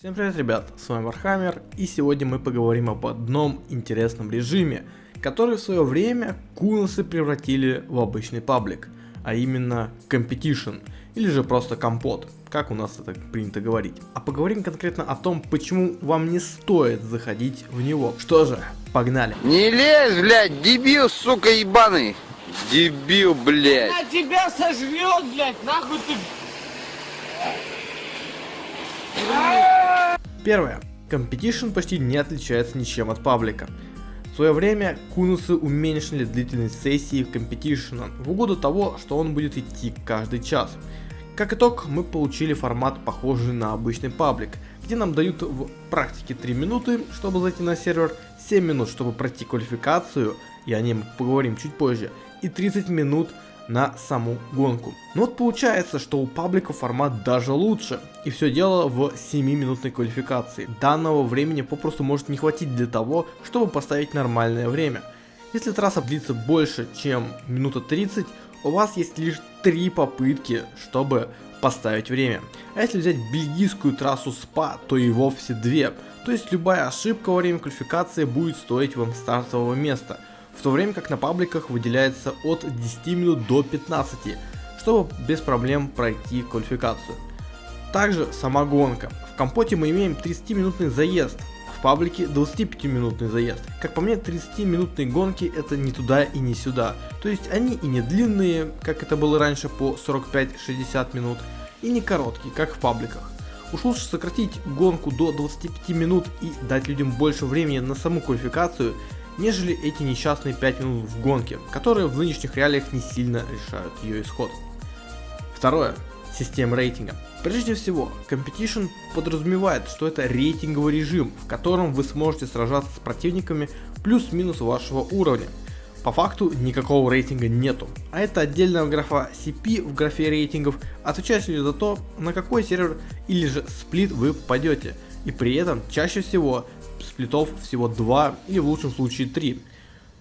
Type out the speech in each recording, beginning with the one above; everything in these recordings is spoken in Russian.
Всем привет, ребят, с вами Warhammer, и сегодня мы поговорим об одном интересном режиме, который в свое время куносы превратили в обычный паблик, а именно Competition, или же просто компот, как у нас это принято говорить. А поговорим конкретно о том, почему вам не стоит заходить в него. Что же, погнали. Не лезь, блядь, дебил, сука, ебаный. Дебил, блядь. Она тебя сожрет, блядь, нахуй ты. Первое. Competition почти не отличается ничем от паблика. В свое время кунусы уменьшили длительность сессии Competition в угоду того, что он будет идти каждый час. Как итог, мы получили формат похожий на обычный паблик, где нам дают в практике 3 минуты, чтобы зайти на сервер, 7 минут, чтобы пройти квалификацию, и о ней мы поговорим чуть позже, и 30 минут на саму гонку. Но вот получается, что у паблика формат даже лучше. И все дело в 7-минутной квалификации. Данного времени попросту может не хватить для того, чтобы поставить нормальное время. Если трасса длится больше, чем минута 30, у вас есть лишь 3 попытки, чтобы поставить время. А если взять бельгийскую трассу СПА, то и вовсе 2. То есть любая ошибка во время квалификации будет стоить вам стартового места в то время как на пабликах выделяется от 10 минут до 15, чтобы без проблем пройти квалификацию. Также сама гонка. В компоте мы имеем 30-минутный заезд, в паблике 25-минутный заезд. Как по мне, 30-минутные гонки это не туда и не сюда. То есть они и не длинные, как это было раньше по 45-60 минут, и не короткие, как в пабликах. Уж лучше сократить гонку до 25 минут и дать людям больше времени на саму квалификацию, нежели эти несчастные 5 минут в гонке, которые в нынешних реалиях не сильно решают ее исход. Второе. Система рейтинга. Прежде всего, Competition подразумевает, что это рейтинговый режим, в котором вы сможете сражаться с противниками плюс-минус вашего уровня. По факту никакого рейтинга нету, а это отдельная графа CP в графе рейтингов, отвечающая за то, на какой сервер или же сплит вы попадете, и при этом чаще всего сплитов всего 2 или в лучшем случае 3.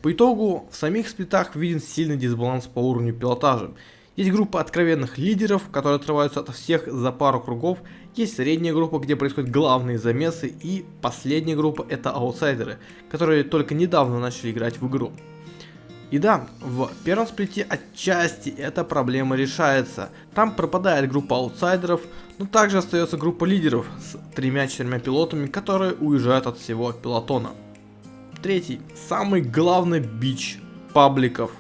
По итогу в самих сплитах виден сильный дисбаланс по уровню пилотажа. Есть группа откровенных лидеров, которые отрываются от всех за пару кругов, есть средняя группа, где происходят главные замесы, и последняя группа это аутсайдеры, которые только недавно начали играть в игру. И да, в первом сплите отчасти эта проблема решается. Там пропадает группа аутсайдеров, но также остается группа лидеров с тремя-четырьмя пилотами, которые уезжают от всего пилотона. Третий, самый главный бич пабликов,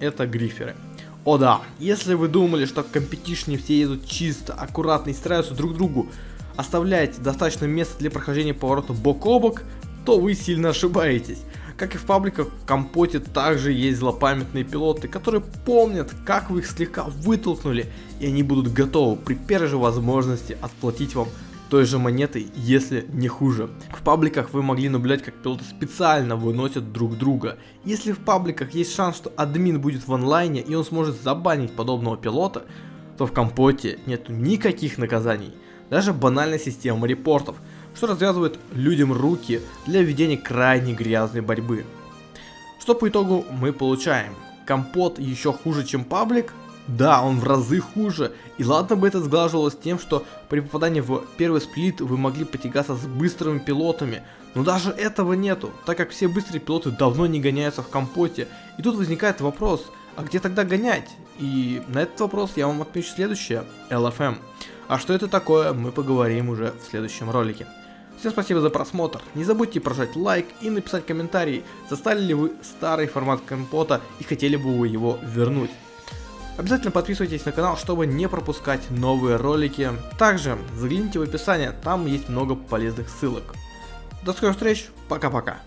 это гриферы. О да, если вы думали, что в компетишне все едут чисто, аккуратно и стараются друг другу оставлять достаточно места для прохождения поворота бок о бок, то вы сильно ошибаетесь. Как и в пабликах, в компоте также есть злопамятные пилоты, которые помнят, как вы их слегка вытолкнули, и они будут готовы при первой же возможности отплатить вам той же монетой, если не хуже. В пабликах вы могли наблюдать, как пилоты специально выносят друг друга. Если в пабликах есть шанс, что админ будет в онлайне и он сможет забанить подобного пилота, то в компоте нет никаких наказаний. Даже банальная система репортов – что развязывает людям руки для ведения крайне грязной борьбы. Что по итогу мы получаем? Компот еще хуже, чем паблик? Да, он в разы хуже. И ладно бы это сглаживалось тем, что при попадании в первый сплит вы могли потягаться с быстрыми пилотами. Но даже этого нету, так как все быстрые пилоты давно не гоняются в компоте. И тут возникает вопрос, а где тогда гонять? И на этот вопрос я вам отмечу следующее, LFM. А что это такое, мы поговорим уже в следующем ролике. Всем спасибо за просмотр, не забудьте прожать лайк и написать комментарий, застали ли вы старый формат компота и хотели бы вы его вернуть. Обязательно подписывайтесь на канал, чтобы не пропускать новые ролики. Также загляните в описание, там есть много полезных ссылок. До скорых встреч, пока-пока.